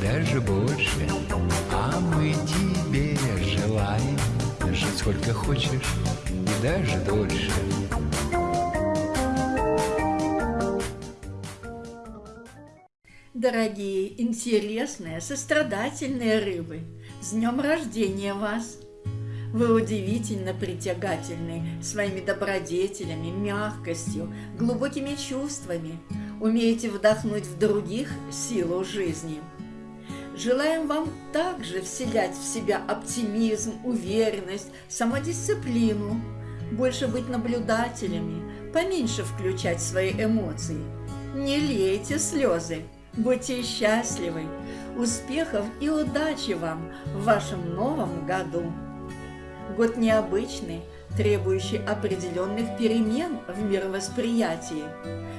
даже больше. А мы тебе желаем жить сколько хочешь и даже дольше. Дорогие, интересные, сострадательные рыбы, с днем рождения вас! Вы удивительно притягательны своими добродетелями, мягкостью, глубокими чувствами, умеете вдохнуть в других силу жизни. Желаем вам также вселять в себя оптимизм, уверенность, самодисциплину, больше быть наблюдателями, поменьше включать свои эмоции. Не лейте слезы, будьте счастливы, успехов и удачи вам в вашем новом году! Год необычный, требующий определенных перемен в мировосприятии.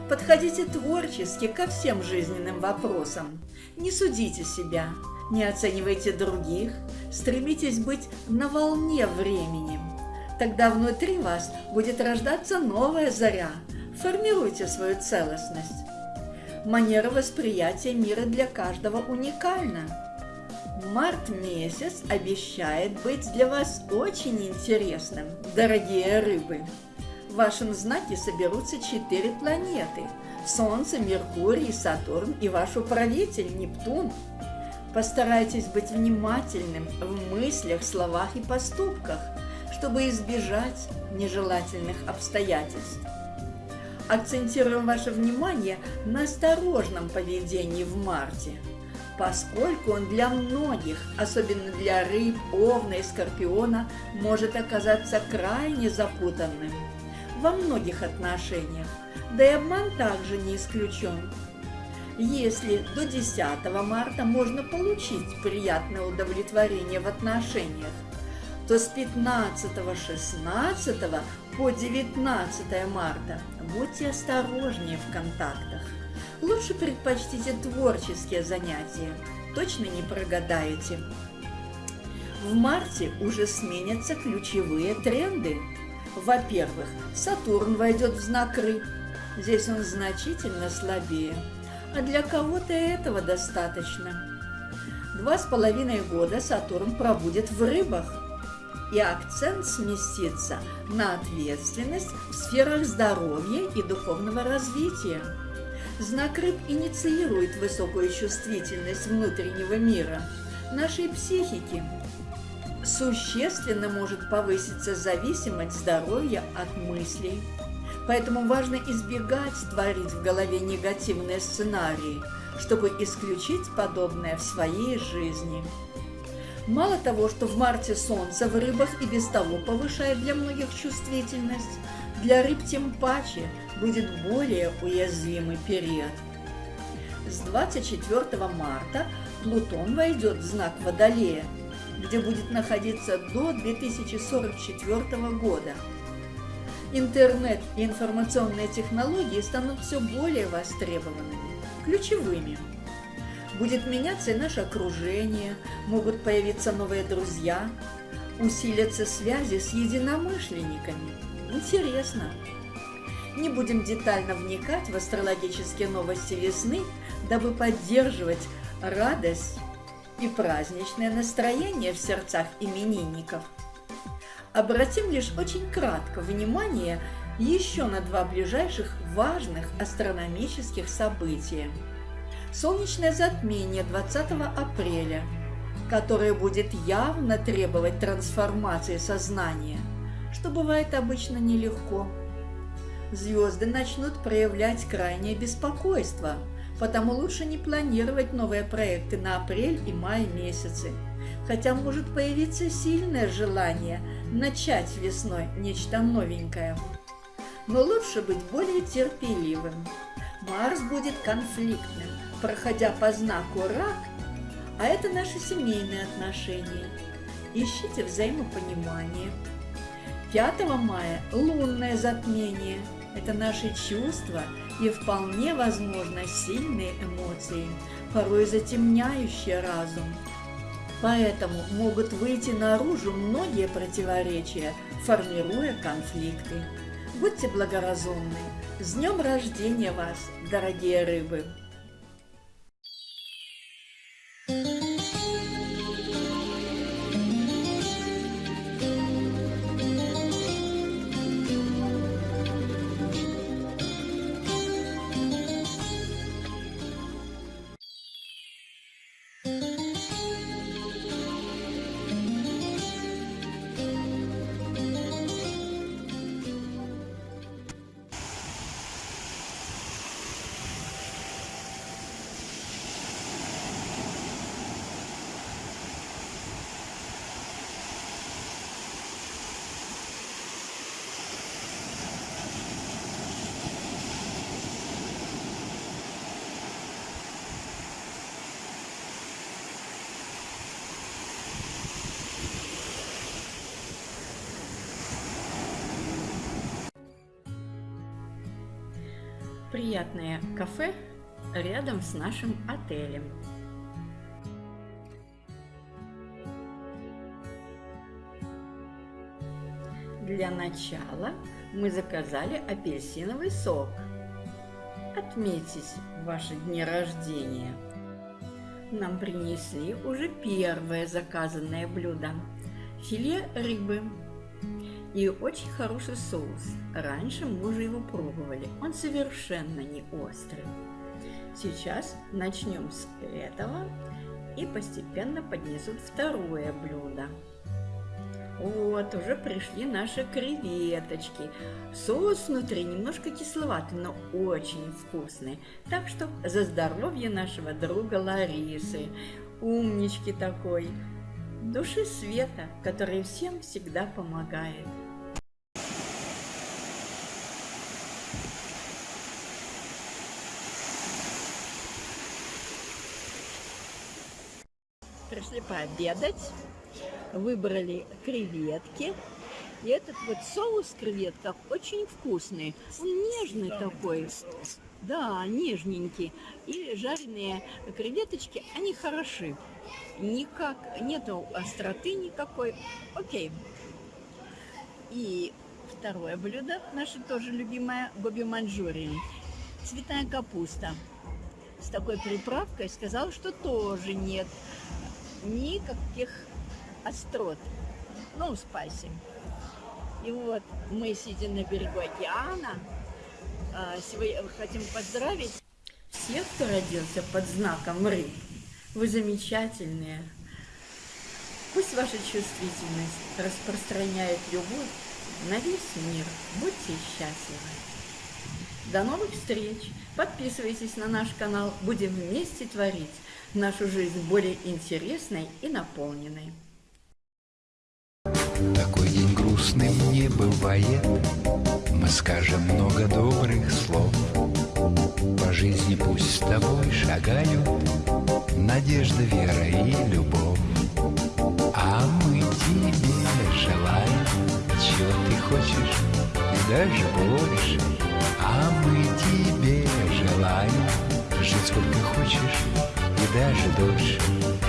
Подходите творчески ко всем жизненным вопросам. Не судите себя, не оценивайте других, стремитесь быть на волне времени. Тогда внутри вас будет рождаться новая заря. Формируйте свою целостность. Манера восприятия мира для каждого уникальна. Март месяц обещает быть для вас очень интересным, дорогие рыбы. В вашем знаке соберутся четыре планеты – Солнце, Меркурий, Сатурн и ваш управитель Нептун. Постарайтесь быть внимательным в мыслях, словах и поступках, чтобы избежать нежелательных обстоятельств. Акцентируем ваше внимание на осторожном поведении в марте – поскольку он для многих, особенно для рыб, овна и скорпиона, может оказаться крайне запутанным во многих отношениях, да и обман также не исключен. Если до 10 марта можно получить приятное удовлетворение в отношениях, то с 15-16 по 19 марта будьте осторожнее в контактах. Лучше предпочтите творческие занятия, точно не прогадаете. В марте уже сменятся ключевые тренды. Во-первых, Сатурн войдет в знак рыб. Здесь он значительно слабее, а для кого-то этого достаточно. Два с половиной года Сатурн пробудет в рыбах, и акцент сместится на ответственность в сферах здоровья и духовного развития. Знак рыб инициирует высокую чувствительность внутреннего мира нашей психики. Существенно может повыситься зависимость здоровья от мыслей. Поэтому важно избегать творить в голове негативные сценарии, чтобы исключить подобное в своей жизни. Мало того, что в марте солнце в рыбах и без того повышает для многих чувствительность, для рыб тем паче будет более уязвимый период. С 24 марта Плутон войдет в знак Водолея, где будет находиться до 2044 года. Интернет и информационные технологии станут все более востребованными, ключевыми. Будет меняться и наше окружение, могут появиться новые друзья, усилятся связи с единомышленниками. Интересно. Не будем детально вникать в астрологические новости весны, дабы поддерживать радость и праздничное настроение в сердцах именинников. Обратим лишь очень кратко внимание еще на два ближайших важных астрономических события – солнечное затмение 20 апреля, которое будет явно требовать трансформации сознания, что бывает обычно нелегко. Звезды начнут проявлять крайнее беспокойство, потому лучше не планировать новые проекты на апрель и май месяцы, хотя может появиться сильное желание начать весной нечто новенькое. Но лучше быть более терпеливым. Марс будет конфликтным, проходя по знаку рак, а это наши семейные отношения. Ищите взаимопонимание. 5 мая – лунное затмение. Это наши чувства и вполне возможно сильные эмоции, порой затемняющие разум. Поэтому могут выйти наружу многие противоречия, формируя конфликты. Будьте благоразумны. С днем рождения вас, дорогие рыбы! Приятное кафе рядом с нашим отелем. Для начала мы заказали апельсиновый сок. Отметьтесь ваши дни рождения. Нам принесли уже первое заказанное блюдо – филе рыбы и очень хороший соус. Раньше мы уже его пробовали, он совершенно не острый. Сейчас начнем с этого и постепенно поднесут второе блюдо. Вот, уже пришли наши креветочки. Соус внутри немножко кисловатый, но очень вкусный. Так что за здоровье нашего друга Ларисы, умнички такой, души света, который всем всегда помогает. Пришли пообедать выбрали креветки. И этот вот соус в креветках очень вкусный. Он нежный такой. Да, нежненький. И жареные креветочки, они хороши. Никак, нету остроты никакой. Окей. И второе блюдо, наше тоже любимое, гоби манчжурин. Цветная капуста. С такой приправкой сказал, что тоже нет никаких острот. Ну, спайси. И вот мы, сидя на берегу океана, а, сегодня хотим поздравить всех, кто родился под знаком рыб. Вы замечательные. Пусть ваша чувствительность распространяет любовь на весь мир. Будьте счастливы. До новых встреч! Подписывайтесь на наш канал. Будем вместе творить нашу жизнь более интересной и наполненной. Такой день грустный не бывает. Мы скажем много добрых слов. По жизни пусть с тобой шагают Надежда, вера и любовь. А мы тебе желаем Чего ты хочешь и даже больше. А мы тебе желаем Жить сколько хочешь и даже дольше